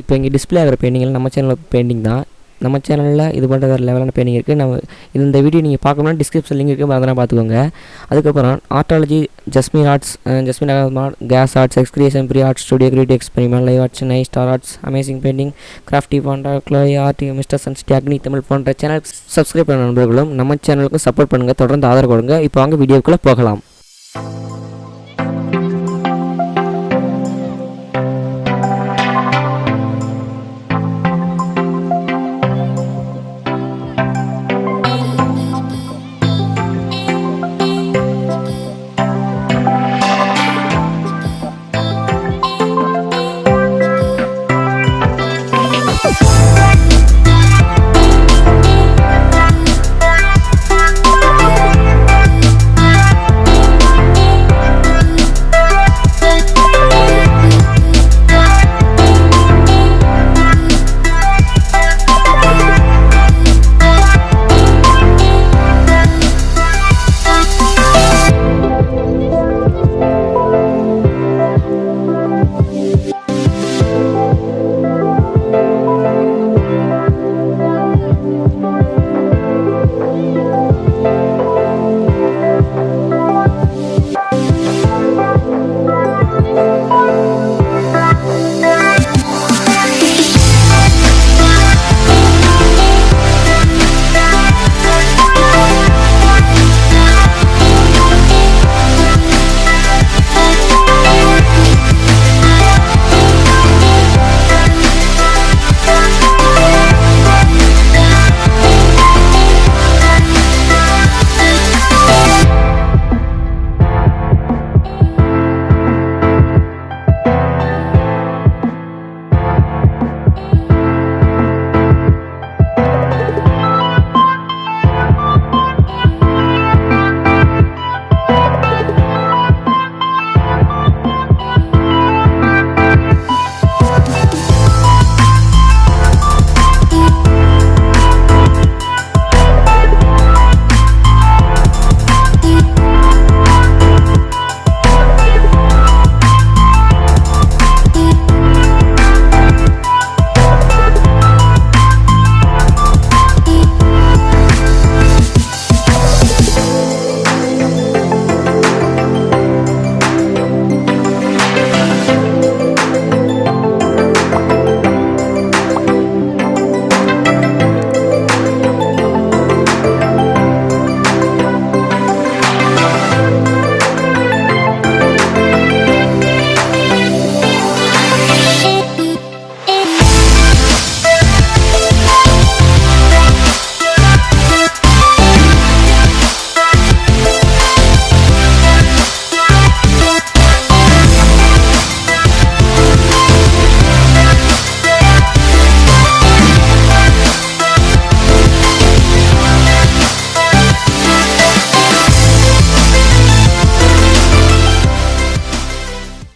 இப்போ இங்கே டிஸ்ப்ளே ஆகிற பெயிண்டிங்கில் நம்ம சேனலில் பெயிண்டிங் தான். நம்ம சேனலில் இது பண்ணுற வேறு லெவலான பெயிண்டிங் இருக்குது நம்ம இந்த வீடியோ நீங்கள் பார்க்கணும்னா டிஸ்கிரிப்ஷன் லிங்க் இருக்குது அதெல்லாம் பார்த்துக்கோங்க. அதுக்கப்புறம் ஆர்டாலஜி ஜஸ்மின் ஆர்ட்ஸ் ஜஸ்மின் அகமார் case arts ex creation free arts studio creative experiment live arts நை star arts amazing painting crafty panda Chloe art mister சன்ஸ்டி Agni Tamil போன்ற சேனல் சப்ஸ்கிரைப் பண்ண நண்பர்களும் நம்ம சேனலுக்கும் சப்போர்ட் பண்ணுங்கள் தொடர்ந்து ஆதரவு கொடுங்க. இப்போ வாங்க வீடியோக்குள்ளே போகலாம்.